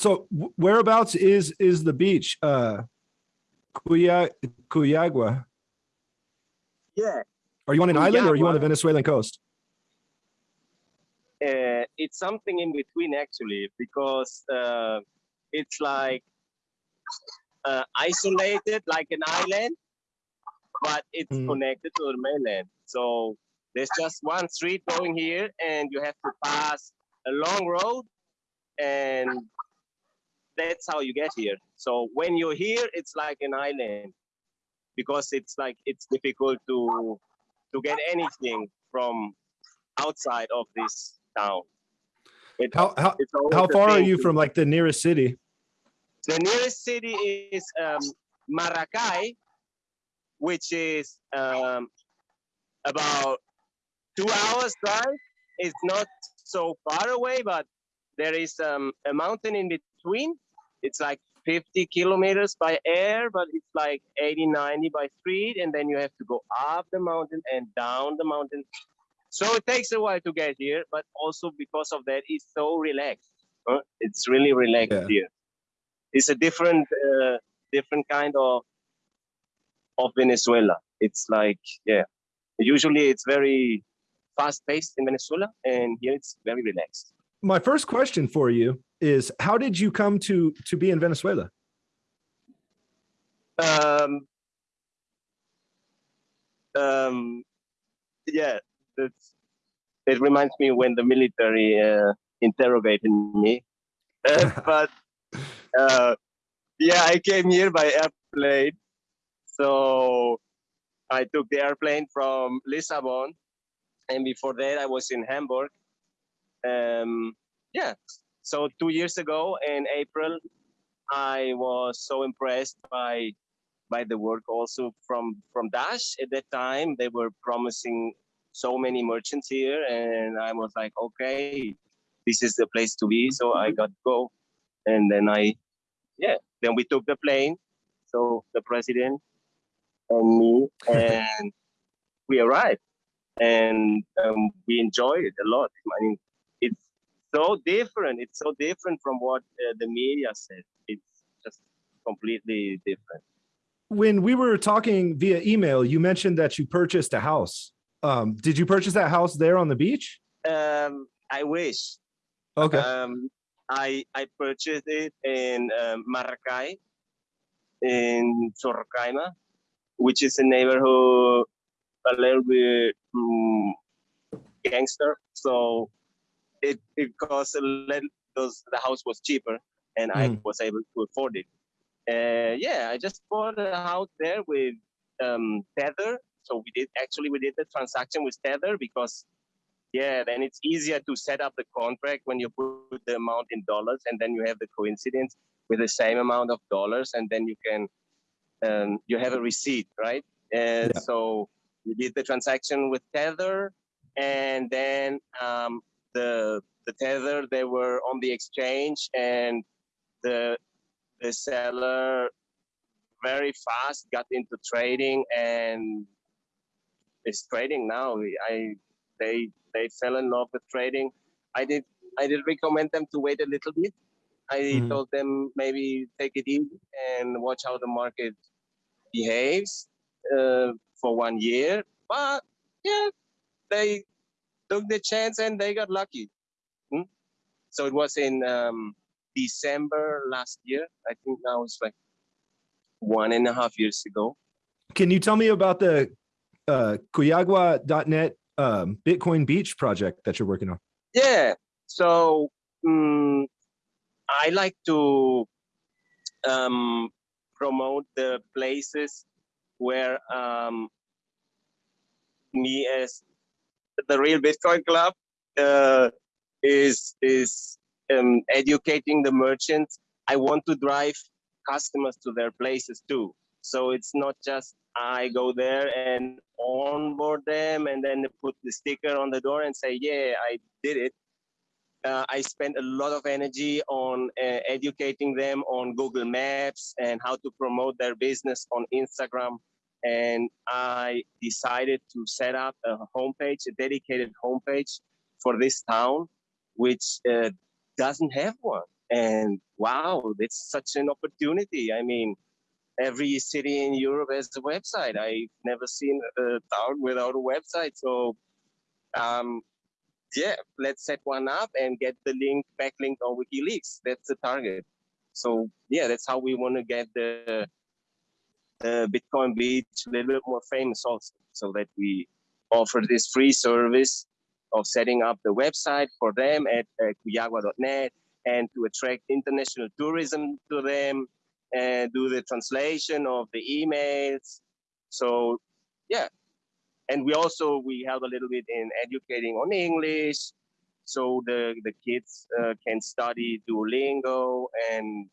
So whereabouts is is the beach? Uh, Cuya, Cuyagua. Yeah, Are you on an island or are you on the Venezuelan coast? uh, it's something in between actually because uh, it's like uh, isolated like an island, but it's Mm. connected to the mainland. So there's just one street going here, and you have to pass a long road, and that's how you get here. So when you're here, it's like an island because it's like it's difficult to to get anything from outside of this town. It- How how how far are you to- from like the nearest city? The nearest city is um, Maracay, which is um, about two hours drive. It's not so far away, but there is um, a mountain in between. It's like 50 kilometers by air, but it's like 80, 90 by street. And then you have to go up the mountain and down the mountain. So it takes a while to get here, but also because of that, it's so relaxed. huh? It's really relaxed Yeah. here. It's a different, uh, different kind of of Venezuela. It's like, yeah, usually it's very fast paced in Venezuela, and here it's very relaxed. My first question for you is how did you come to to be in Venezuela? Um, um, yeah, that's, it reminds me when the military uh, interrogated me. Uh, but uh, yeah, I came here by airplane. So I took the airplane from Lisbon, and before that I was in Hamburg. Um, yeah, so two years ago in April, I was so impressed by by the work also from from Dash at that time. They were promising so many merchants here, and I was like, okay, this is the place to be. So I got to go, and then I, yeah, then we took the plane. So the president and me, and we arrived, and um, we enjoyed it a lot. I mean, so different. It's so different from what uh, the media said. It's just completely different. When we were talking via email, you mentioned that you purchased a house. Um, did you purchase that house there on the beach? Um, I wish. Okay. Um, I I purchased it in um, Maracay, in Sorocaiba, which is a neighborhood a little bit um, gangster. So it it cost a. Because the house was cheaper, and I Mm. was able to afford it. Uh, yeah, I just bought a house there with um, Tether. So we did actually we did the transaction with Tether because yeah, then it's easier to set up the contract when you put the amount in dollars, and then you have the coincidence with the same amount of dollars, and then you can um, you have a receipt, right? And Yeah. so we did the transaction with Tether, and then um, the the Tether they were on the exchange, and the the seller very fast got into trading and is trading now. I they they fell in love with trading. I did I did recommend them to wait a little bit. I Mhm. told them maybe take it easy and watch how the market behaves uh, for one year. But yeah, they took the chance and they got lucky. Hmm? So it was in um, December last year. I think now it's like one and a half years ago. Can you tell me about the uh, Cuyagua.net um, Bitcoin Beach project that you're working on? Yeah. So mm, I like to um, promote the places where um, me as the real Bitcoin Club uh, is is um, educating the merchants. I want to drive customers to their places too. So it's not just I go there and onboard them and then put the sticker on the door and say, yeah, I did it. Uh, I spend a lot of energy on uh, educating them on Google Maps and how to promote their business on Instagram. And I decided to set up a homepage, a dedicated homepage for this town, which uh, doesn't have one. And wow, it's such an opportunity. I mean, every city in Europe has a website. I've never seen a town without a website. So, um, yeah, let's set one up and get the link backlink on WikiLeaks. That's the target. So, yeah, that's how we want to get the, the Bitcoin Beach a little bit more famous also, so that we offer this free service of setting up the website for them at uh, cuyagua.net and to attract international tourism to them and do the translation of the emails. So yeah, and we also we help a little bit in educating on English, so the the kids uh, can study Duolingo and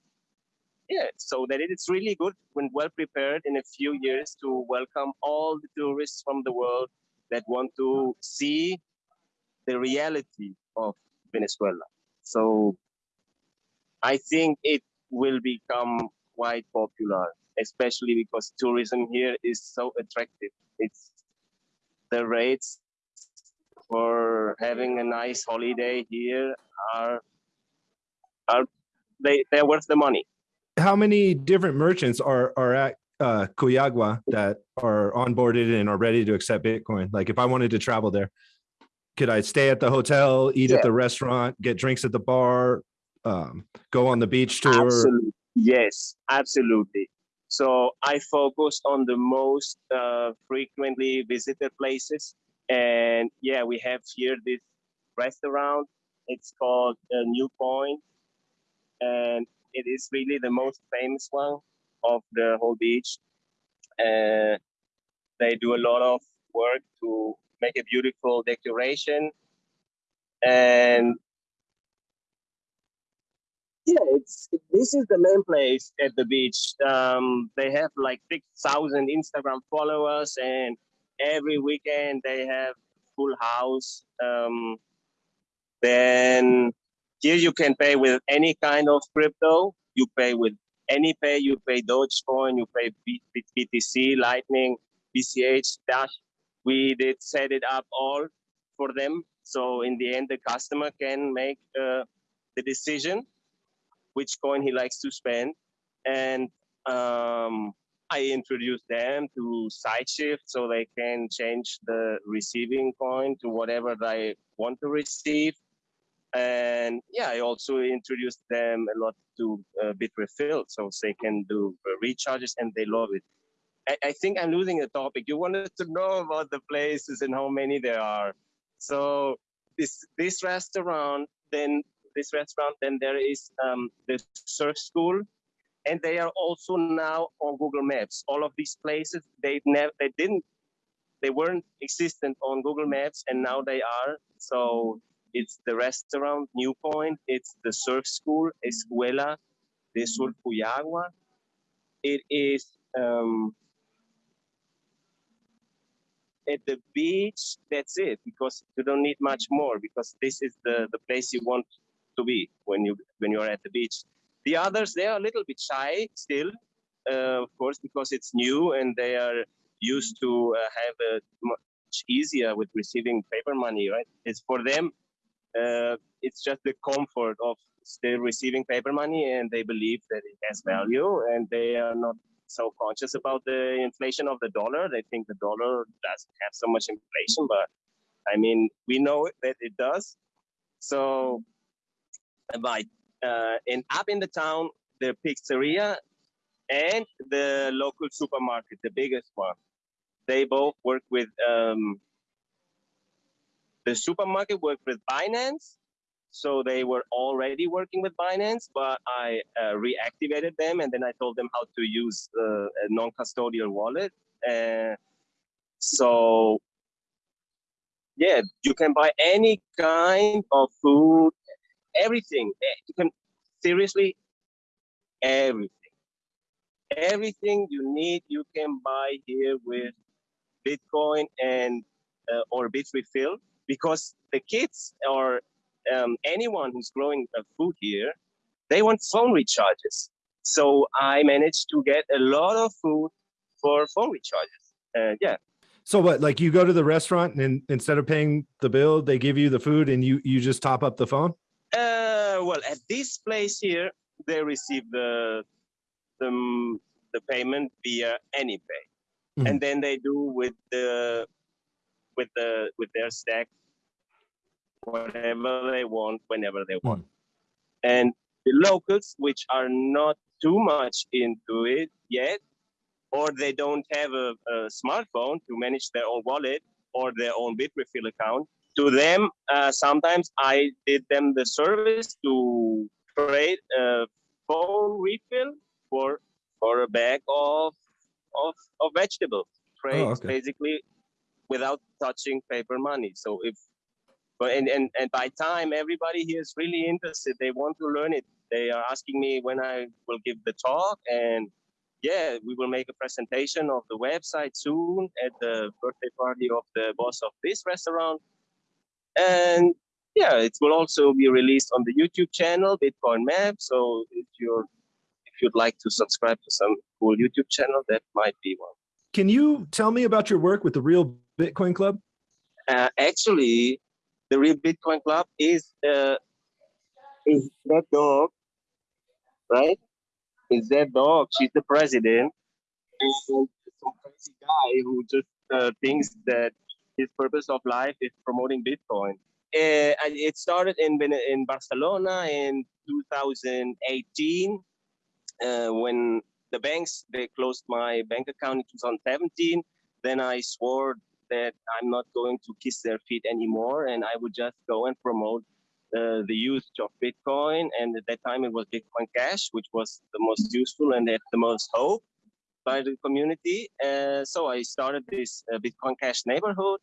yeah, so that it's really good when well prepared in a few years to welcome all the tourists from the world that want to see the reality of Venezuela. So I think it will become quite popular, especially because tourism here is so attractive. It's the rates for having a nice holiday here are are they they're worth the money. How many different merchants are are at uh, Cuyagua that are onboarded and are ready to accept Bitcoin? Like if I wanted to travel there, could I stay at the hotel, eat Yeah. at the restaurant, get drinks at the bar, um, go on the beach tour? Absolutely. Yes, absolutely. So I focus on the most uh, frequently visited places. And yeah, we have here this restaurant. It's called uh, New Point. And it is really the most famous one of the whole beach. Uh, they do a lot of work to make a beautiful decoration. And yeah, it's this is the main place at the beach. Um, they have like six thousand Instagram followers, and every weekend they have full house. Um, then here you can pay with any kind of crypto. You pay with AnyPay. You pay Dogecoin. You pay BTC, Lightning, BCH, Dash. We did set it up all for them. So in the end, the customer can make uh, the decision which coin he likes to spend. And um, I introduce them to SideShift so they can change the receiving coin to whatever they want to receive. And yeah, I also introduced them a lot to uh, Bitrefill so they can do uh, recharges and they love it. I, I think I'm losing the topic. You wanted to know about the places and how many there are. So this this restaurant, then this restaurant, then there is um, the surf school, and they are also now on Google Maps. All of these places they never they didn't they weren't existent on Google Maps, and now they are. So it's the restaurant New Point, it's the surf school Escuela de Surf Cuyagua. It is um, at the beach. That's it, because you don't need much more. Because this is the the place you want to be when you when you are at the beach. The others they are a little bit shy still, uh, of course, because it's new and they are used to uh, have a much easier with receiving paper money, right? It's for them. Uh, it's just the comfort of still receiving paper money, and they believe that it has value, and they are not so conscious about the inflation of the dollar. They think the dollar doesn't have so much inflation, but I mean, we know that it does. So, but uh, and up in the town, the pizzeria and the local supermarket, the biggest one, they both work with um, the supermarket worked with Binance. So they were already working with Binance, but I uh, reactivated them and then I told them how to use uh, a non-custodial wallet. Uh, so yeah, you can buy any kind of food, everything. Eh, You can seriously everything. Everything you need, you can buy here with Bitcoin and uh, or Bitrefill because the kids or um, anyone who's growing food here, they want phone recharges. So I managed to get a lot of food for phone recharges. Uh, yeah, So what, like you go to the restaurant and instead of paying the bill, they give you the food and you, you just top up the phone? Uh, well, at this place here, they receive the the, mm, the payment via AnyPay, Mhm. and then they do with the with the with their stack whatever they want whenever they want. And the locals, which are not too much into it yet, or they don't have a, a smartphone to manage their own wallet or their own Bitrefill account, to them, uh, sometimes I did them the service to trade a phone refill for for a bag of of, of vegetables. Trades okay. basically without touching paper money. So if but and, and and by time everybody here is really interested, they want to learn it. They are asking me when I will give the talk and yeah, we will make a presentation of the website soon at the birthday party of the boss of this restaurant. And yeah, it will also be released on the YouTube channel, Bitcoin Map. So if you're if you'd like to subscribe to some cool YouTube channel, that might be one. Can you tell me about your work with the Real Bitcoin Club? Uh, actually, the Real Bitcoin Club is uh, is that dog, right? Is that dog? She's the president, and some crazy guy who just uh, thinks that his purpose of life is promoting Bitcoin. Uh, it started in in Barcelona in 2018 uh, when the banks they closed my bank account in 2017. Then I swore that I'm not going to kiss their feet anymore, and I would just go and promote uh, the use of Bitcoin. And at that time, it was Bitcoin Cash, which was the most useful and had the most hope by the community. Uh, so I started this uh, Bitcoin Cash neighborhood.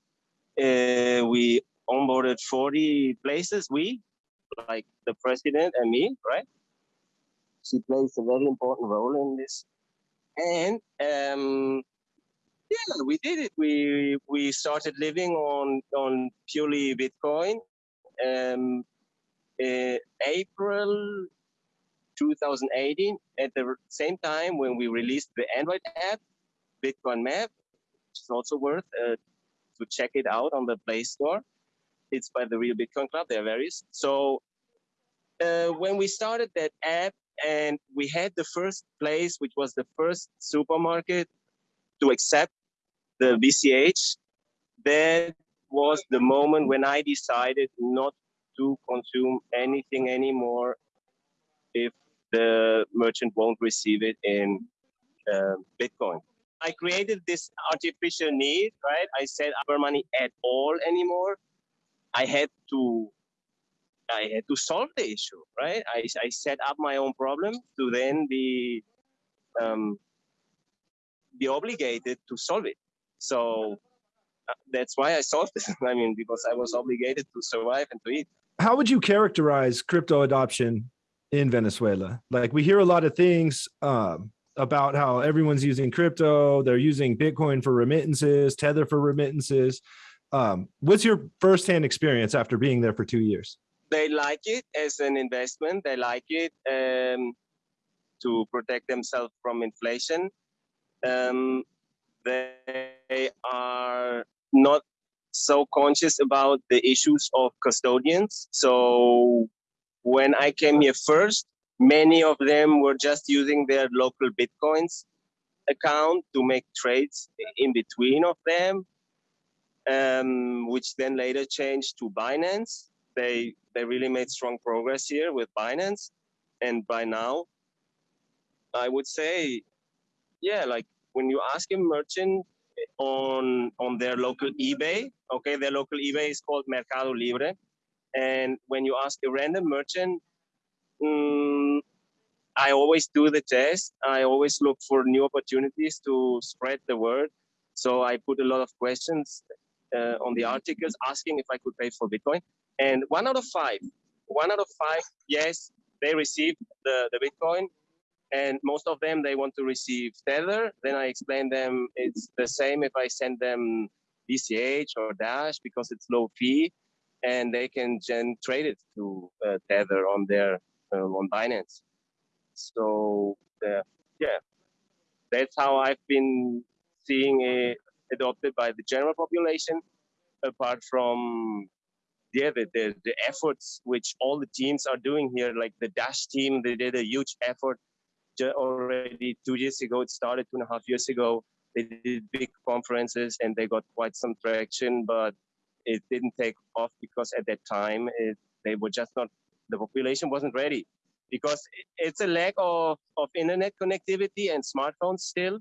Uh, we onboarded 40 places. We, like the president and me, right? She plays a very important role in this. And um, yeah, we did it. We we started living on on purely Bitcoin. Um, uh, April 2018, at the same time when we released the Android app, Bitcoin Map, which is also worth uh, to check it out on the Play Store. It's by the Real Bitcoin Club. There are various. So uh, when we started that app, and we had the first place, which was the first supermarket to accept the BCH, that was the moment when I decided not to consume anything anymore if the merchant won't receive it in uh, Bitcoin. I created this artificial need, right? I said upper money at all anymore. I had to I had to solve the issue, right? I, I set up my own problem to then be um, be obligated to solve it. So uh, that's why I solved it. I mean, because I was obligated to survive and to eat. How would you characterize crypto adoption in Venezuela? Like we hear a lot of things um, about how everyone's using crypto, they're using Bitcoin for remittances, Tether for remittances. Um, what's your firsthand experience after being there for two years? They like it as an investment. They like it um, to protect themselves from inflation. Um, they are not so conscious about the issues of custodians. So when I came here first, many of them were just using their LocalBitcoins account to make trades in between of them, um, which then later changed to Binance. They they really made strong progress here with Binance, and by now, I would say, yeah, like when you ask a merchant on on their local eBay, okay, their local eBay is called Mercado Libre, and when you ask a random merchant, mm, I always do the test. I always look for new opportunities to spread the word. So I put a lot of questions uh, on the articles asking if I could pay for Bitcoin, and one out of five, one out of five, yes, they received the the Bitcoin. And most of them they want to receive tether. Then i explain them it's the same if i send them bch or dash because it's low fee. And they can gen trade it to uh, tether on their uh, on binance. So uh, yeah. That's how i've been seeing it adopted by the general population apart from the the efforts which all the teams are doing here, like the Dash team, they did a huge effort already two years ago. It started two and a half years ago. They did big conferences and they got quite some traction, but it didn't take off because at that time it, they were just not the population wasn't ready because it's a lack of, of internet connectivity and smartphones still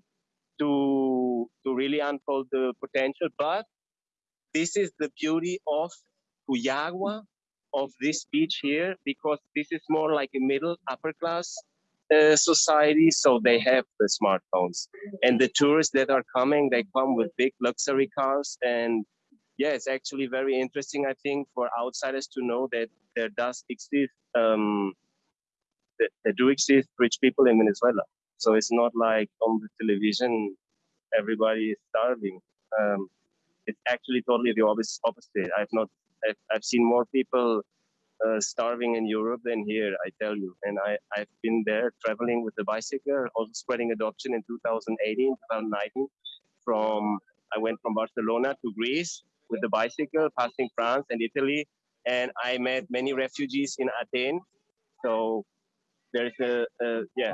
to to really unfold the potential but this is the beauty of Cuyagua of this beach here because this is more like a middle upper class uh, society so they have the smartphones. And the tourists that are coming they come with big luxury cars and yeah it's actually very interesting i think for outsiders to know that there does exist um that there do exist rich people in venezuela. So it's not like on the television everybody is starving. Um it's actually totally the opposite. I've not i've, I've seen more people uh, starving in Europe than here, I tell you. And I, I've been there traveling with the bicycle, also spreading adoption in 2018, 2019. From I went from Barcelona to Greece with the bicycle, passing France and Italy, and I met many refugees in Athens. So there's a, yeah.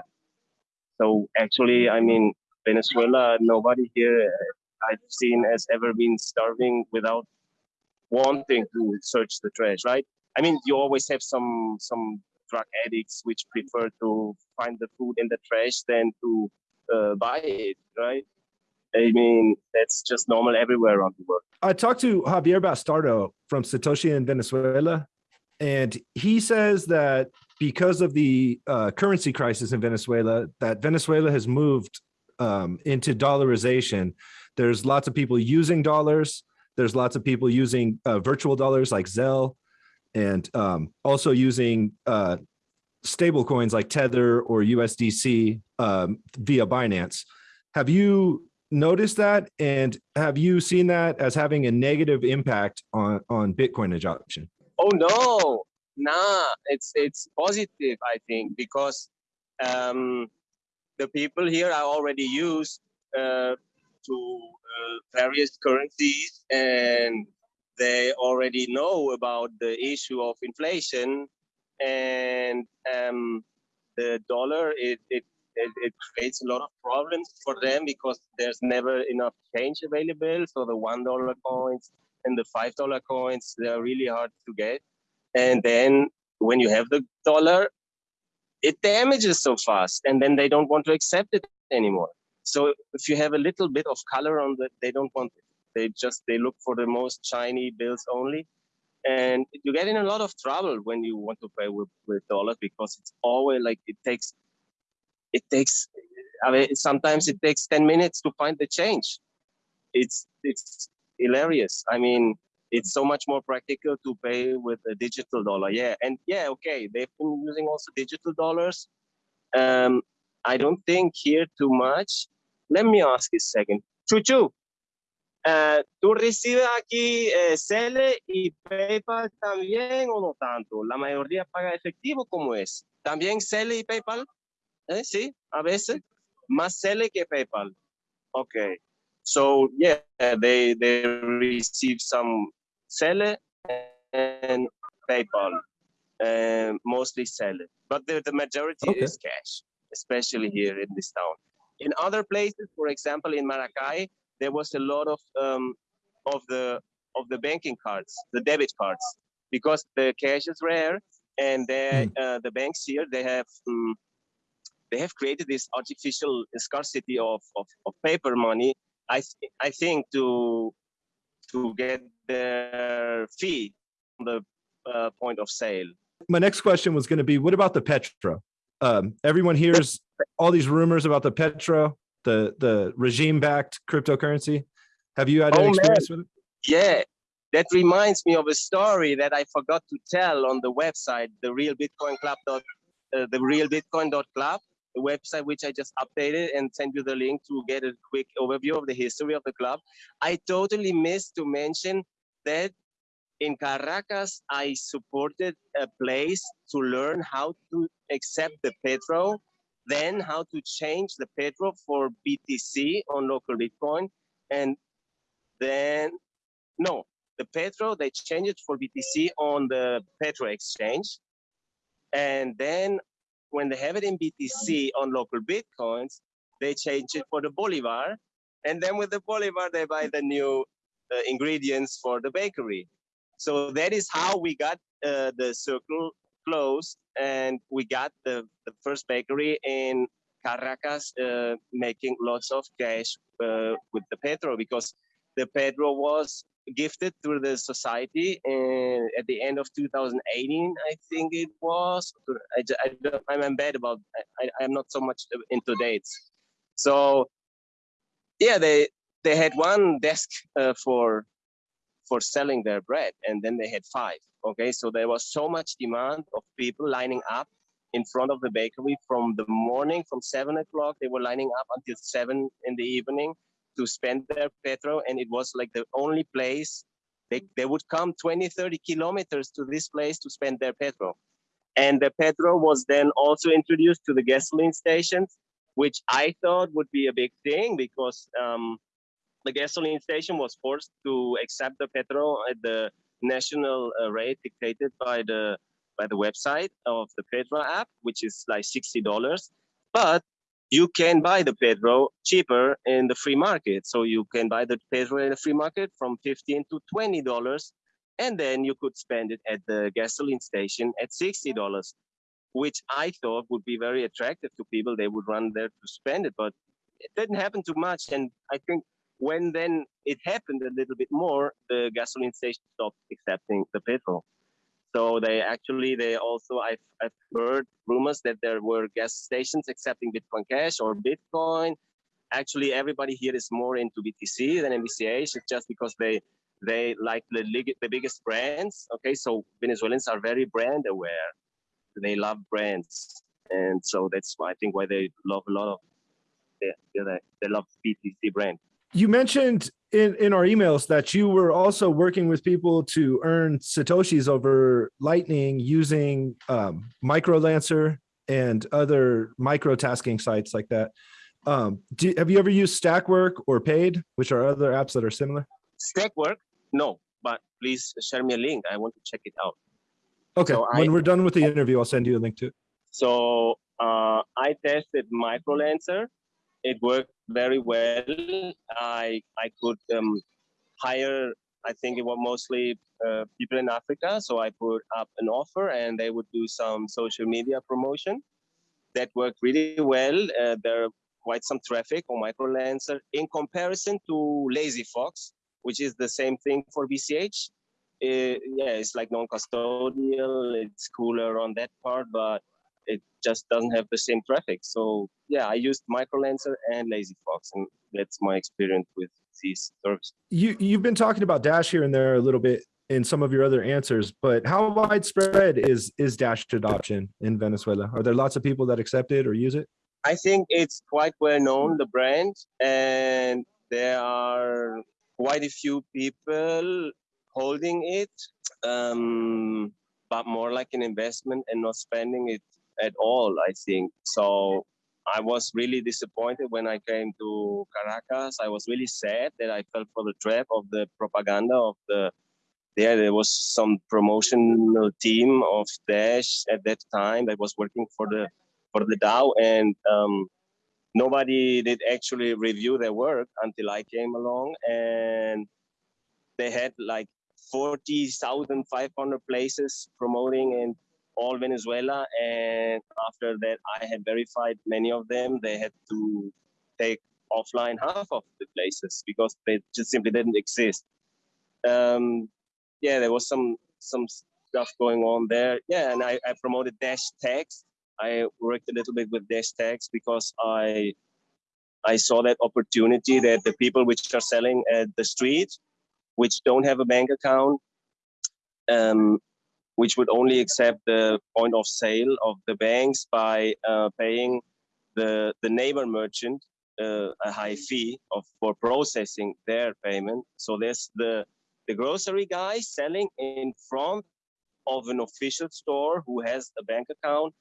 So actually, I mean, Venezuela, nobody here uh, I've seen has ever been starving without wanting to search the trash, right? I mean, you always have some some drug addicts which prefer to find the food in the trash than to uh, buy it, right? I mean, that's just normal everywhere around the world. I talked to Javier Bastardo from Satoshi in Venezuela, and he says that because of the uh, currency crisis in Venezuela, that Venezuela has moved um, into dollarization. There's lots of people using dollars. There's lots of people using uh, virtual dollars like Zelle, and um, also using uh, stable coins like Tether or USDC um, via Binance. Have you noticed that? And have you seen that as having a negative impact on on bitcoin adoption? Oh no, nah, it's it's positive, I think, because um, the people here are already used uh, to uh, various currencies, and they already know about the issue of inflation, and um, the dollar it, it it it creates a lot of problems for them because there's never enough change available. So the one dollar coins and the five dollar coins they're really hard to get and then when you have the dollar it damages so fast and then they don't want to accept it anymore so if you have a little bit of color on the they don't want it they just they look for the most shiny bills only and you get in a lot of trouble when you want to pay with, with dollars because it's always like it takes it takes I mean, sometimes it takes 10 minutes to find the change it's it's hilarious i mean it's so much more practical to pay with a digital dollar. Yeah, and yeah, okay, they've been using also digital dollars. Um, I don't think here too much. Let me ask you a second. Chuchu, uh, ¿tú recibes aquí eh, Cele y PayPal también o no tanto? La mayoría paga efectivo, ¿cómo es? ¿También Cele y PayPal? ¿Eh? Sí, a veces. Más Cele que PayPal. Okay. So yeah, they they receive some Cele and PayPal, uh, mostly Cele, but the, the majority Okay. is cash, especially here in this town. In other places, for example, in Maracay, there was a lot of um, of the of the banking cards, the debit cards, because the cash is rare, and they, uh, the banks here they have um, they have created this artificial scarcity of, of, of paper money. I th- I think to to get their fee on the uh, point of sale. my next question was going to be what about the petro um, everyone hears all these rumors about the petro the the regime backed cryptocurrency have you had Oh, any man. experience with it Yeah, that reminds me of a story that I forgot to tell on the website, the real Bitcoin Club. Dot, uh, the real Bitcoin club, the website which I just updated and sent you the link to get a quick overview of the history of the club. I totally missed to mention that in Caracas, I supported a place to learn how to accept the Petro, then how to change the Petro for BTC on local Bitcoin, and then no, the Petro, they changed it for BTC on the Petro exchange. And then when they have it in BTC on LocalBitcoins, they change it for the Bolivar. And then with the Bolivar, they buy the new uh, ingredients for the bakery. So that is how we got uh, the circle closed and we got the, the first bakery in Caracas uh, making lots of cash uh, with the Petro because the Petro was gifted through the society and at the end of 2018 i think it was. I, I i'm bad about I, i'm not so much into dates so yeah they they had one desk uh, for for selling their bread and then they had five okay so there was so much demand of people lining up in front of the bakery from the morning from seven o'clock. They were lining up until seven in the evening to spend their petrol and it was like the only place they, they would come 20 30 kilometers to this place to spend their petrol. And the petrol was then also introduced to the gasoline stations which i thought would be a big thing because um, the gasoline station was forced to accept the petrol at the national uh, rate dictated by the by the website of the Petro app, which is like sixty dollars. But you can buy the Petro cheaper in the free market. So you can buy the Petro in the free market from 15 to $20, and then you could spend it at the gasoline station at $60, which I thought would be very attractive to people. They would run there to spend it, but it didn't happen too much. And I think when then it happened a little bit more, the gasoline station stopped accepting the petrol. So they actually, they also, I've, I've heard rumors that there were gas stations accepting Bitcoin Cash or Bitcoin. Actually, everybody here is more into BTC than BCH. It's just because they they like the the biggest brands. Okay, so Venezuelans are very brand aware. They love brands, and so that's why I think why they love a lot of they, they love BTC brand you mentioned in, in our emails that you were also working with people to earn Satoshis over Lightning using um, MicroLancer and other micro tasking sites like that. Um, do, have you ever used Stakwork or Paid, which are other apps that are similar? Stakwork, no, but please share me a link. I want to check it out. Okay, so when I, we're done with the interview, I'll send you a link to it. So uh, I tested MicroLancer it worked very well. I I could um, hire. I think it was mostly uh, people in Africa, so I put up an offer, and they would do some social media promotion. That worked really well. Uh, there are quite some traffic on MicroLancer in comparison to Lazy Fox, which is the same thing for BCH. Uh, yeah, it's like non-custodial. It's cooler on that part, but it just doesn't have the same traffic. So yeah, I used MicroLancer and LazyFox, and that's my experience with these services. You you've been talking about Dash here and there a little bit in some of your other answers, but how widespread is is Dash adoption in Venezuela? Are there lots of people that accept it or use it? I think it's quite well known the brand, and there are quite a few people holding it, um, but more like an investment and not spending it at all, I think. So I was really disappointed when I came to Caracas. I was really sad that I fell for the trap of the propaganda of the there there was some promotional team of Dash at that time that was working for the for the DAO and um, nobody did actually review their work until I came along and they had like 40,500 places promoting and all Venezuela. And after that, I had verified many of them. They had to take offline half of the places because they just simply didn't exist. Um, yeah, there was some some stuff going on there. Yeah, and I, I promoted Dash Text. I worked a little bit with Dash Text because I I saw that opportunity that the people which are selling at the street, which don't have a bank account, um, which would only accept the point of sale of the banks by uh, paying the, the neighbor merchant uh, a high fee of, for processing their payment. So there's the, the grocery guy selling in front of an official store who has a bank account.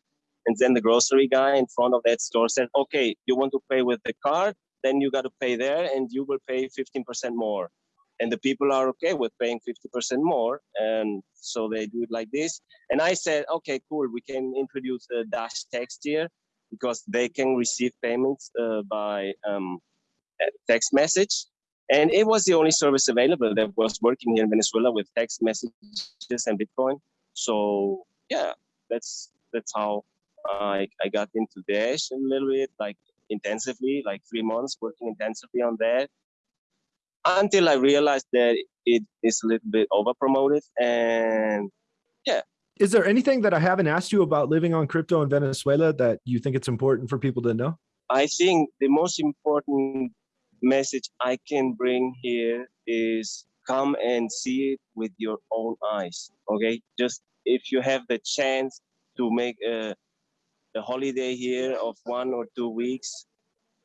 And then the grocery guy in front of that store said, okay, you want to pay with the card, then you got to pay there and you will pay 15% more. And the people are okay with paying 50% more. And so they do it like this. And I said, okay, cool. We can introduce a dash text here because they can receive payments uh, by um, text message. And it was the only service available that was working here in Venezuela with text messages and Bitcoin. So yeah, that's that's how I, I got into Dash a little bit, like intensively, like three months working intensively on that until I realized that it is a little bit over promoted and yeah. Is there anything that I haven't asked you about living on crypto in Venezuela that you think it's important for people to know? I think the most important message I can bring here is come and see it with your own eyes. Okay, just if you have the chance to make a, a holiday here of one or two weeks,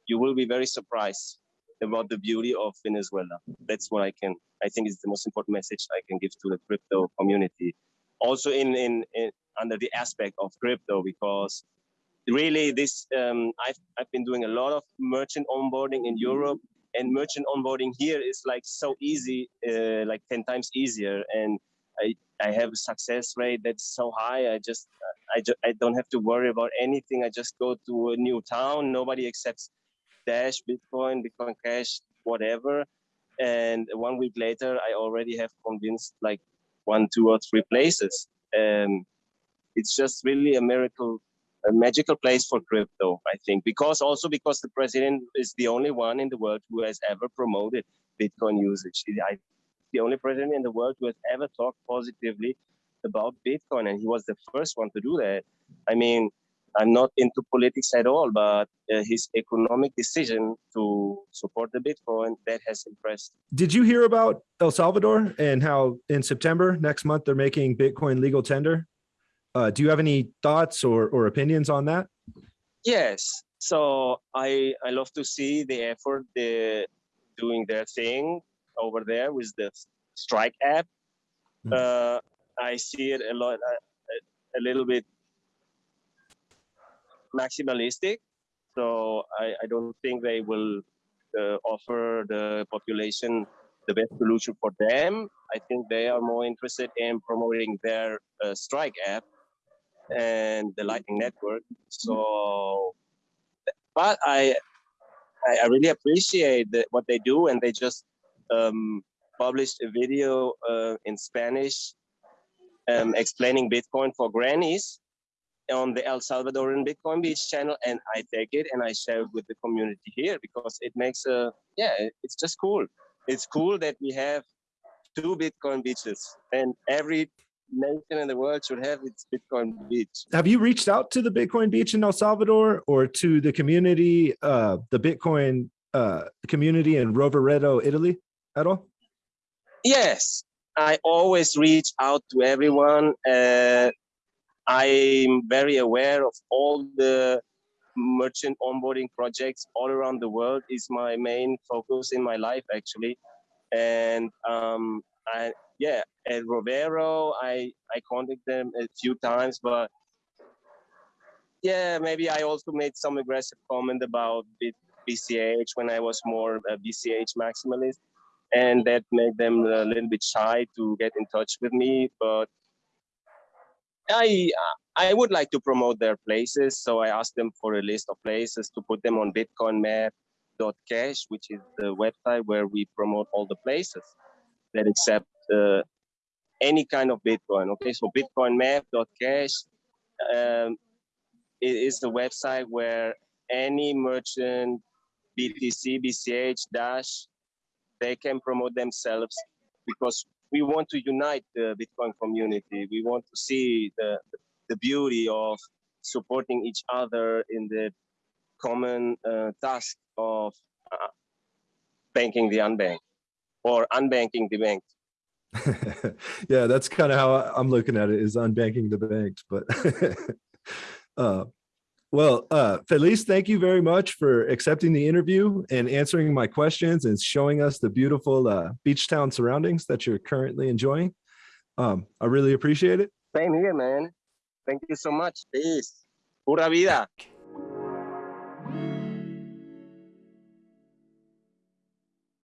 you will be very surprised about the beauty of Venezuela. That's what I can, I think is the most important message I can give to the crypto community. Also in, in, in under the aspect of crypto, because really this, um, I've, I've been doing a lot of merchant onboarding in Europe and merchant onboarding here is like so easy, uh, like 10 times easier. And I, I have a success rate that's so high. I just, I, just, I don't have to worry about anything. I just go to a new town. Nobody accepts Dash, Bitcoin, Bitcoin Cash, whatever. And one week later, I already have convinced like one, two, or three places. And it's just really a miracle, a magical place for crypto, I think, because also because the president is the only one in the world who has ever promoted Bitcoin usage. I, the only president in the world who has ever talked positively about Bitcoin, and he was the first one to do that. I mean, I'm not into politics at all, but uh, his economic decision to support the Bitcoin that has impressed. Did you hear about El Salvador and how in September next month they're making Bitcoin legal tender? Uh, do you have any thoughts or, or opinions on that? Yes. So I I love to see the effort they doing their thing over there with the Strike app. Mm -hmm. uh, I see it a lot, a, a little bit maximalistic. So I, I don't think they will uh, offer the population the best solution for them. I think they are more interested in promoting their uh, Strike app and the Lightning Network. So, but I, I really appreciate the, what they do, and they just um, published a video uh, in Spanish um, explaining Bitcoin for grannies on the El Salvadoran Bitcoin Beach channel, and I take it and I share it with the community here because it makes a yeah, it's just cool. It's cool that we have two Bitcoin beaches, and every nation in the world should have its Bitcoin beach. Have you reached out to the Bitcoin beach in El Salvador or to the community, uh, the Bitcoin uh, community in Rovereto, Italy at all? Yes, I always reach out to everyone. Uh, I'm very aware of all the merchant onboarding projects all around the world is my main focus in my life actually. And um, I, yeah, at Rovero, I, I contacted them a few times, but yeah, maybe I also made some aggressive comment about BCH when I was more a BCH maximalist. And that made them a little bit shy to get in touch with me. But I I would like to promote their places, so I asked them for a list of places to put them on bitcoinmap.cash, which is the website where we promote all the places that accept uh, any kind of Bitcoin. Okay, so bitcoinmap.cash um, is the website where any merchant, BTC, BCH, Dash, they can promote themselves because we want to unite the Bitcoin community. We want to see the, the beauty of supporting each other in the common uh, task of uh, banking the unbanked or unbanking the banked. yeah, that's kind of how I'm looking at it is unbanking the banked, but uh, well, uh, Felix, thank you very much for accepting the interview and answering my questions and showing us the beautiful uh, beach town surroundings that you're currently enjoying. Um, I really appreciate it. Same here, man. Thank you so much. Peace. Pura vida.